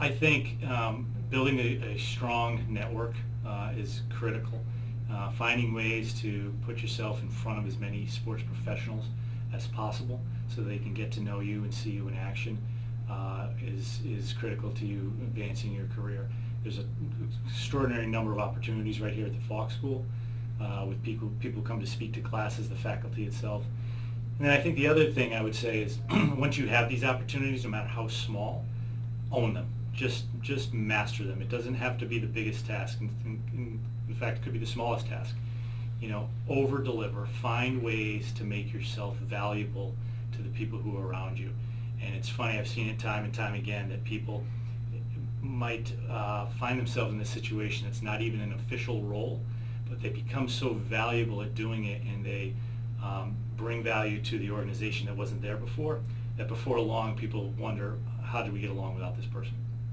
I think um, building a, a strong network uh, is critical. Uh, finding ways to put yourself in front of as many sports professionals as possible so they can get to know you and see you in action uh, is, is critical to you advancing your career. There's an extraordinary number of opportunities right here at the Fox School uh, with people, people come to speak to classes, the faculty itself. And then I think the other thing I would say is once you have these opportunities, no matter how small, own them. Just, just master them. It doesn't have to be the biggest task. In, in, in fact, it could be the smallest task. You know, over deliver. Find ways to make yourself valuable to the people who are around you. And it's funny, I've seen it time and time again that people might uh, find themselves in a situation. that's not even an official role, but they become so valuable at doing it and they um, bring value to the organization that wasn't there before, that before long people wonder, how did we get along without this person?